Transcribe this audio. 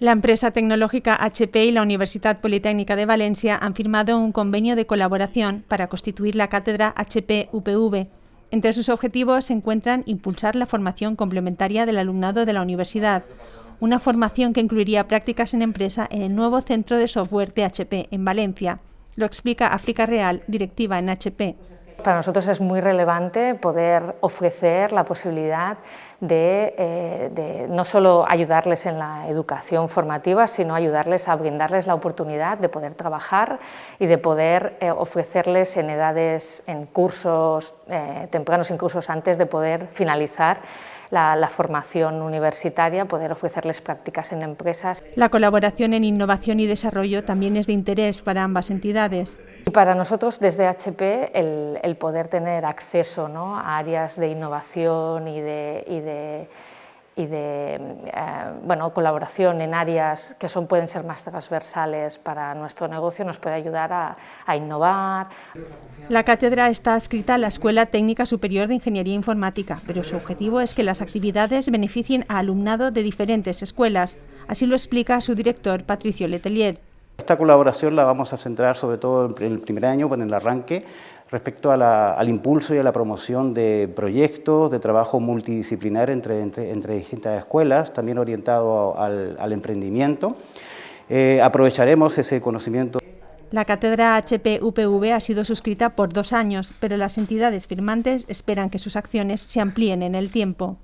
La empresa tecnológica HP y la Universidad Politécnica de Valencia han firmado un convenio de colaboración para constituir la cátedra HP-UPV. Entre sus objetivos se encuentran impulsar la formación complementaria del alumnado de la universidad, una formación que incluiría prácticas en empresa en el nuevo centro de software de HP en Valencia. Lo explica África Real, directiva en HP. Para nosotros es muy relevante poder ofrecer la posibilidad eh, de, no solo ayudarles en la educación formativa, sino ayudarles a brindarles la oportunidad de poder trabajar y de poder eh, ofrecerles en edades, en cursos eh, tempranos, incluso antes de poder finalizar la, formación universitaria, poder ofrecerles prácticas en empresas. La colaboración en innovación y desarrollo también es de interés para ambas entidades. Y para nosotros desde HP el, poder tener acceso a áreas de innovación y de y de eh, bueno, colaboración en áreas que son, pueden ser más transversales para nuestro negocio nos puede ayudar a, a innovar. La cátedra está adscrita a la Escuela Técnica Superior de Ingeniería Informática, pero su objetivo es que las actividades beneficien a alumnado de diferentes escuelas. Así lo explica su director, Patricio Letelier. Esta colaboración la vamos a centrar sobre todo en el primer año, en el arranque, respecto al impulso y a la promoción de proyectos de trabajo multidisciplinar entre, distintas escuelas, también orientado al, emprendimiento. Eh, aprovecharemos ese conocimiento. La cátedra HP-UPV ha sido suscrita por dos años, pero las entidades firmantes esperan que sus acciones se amplíen en el tiempo.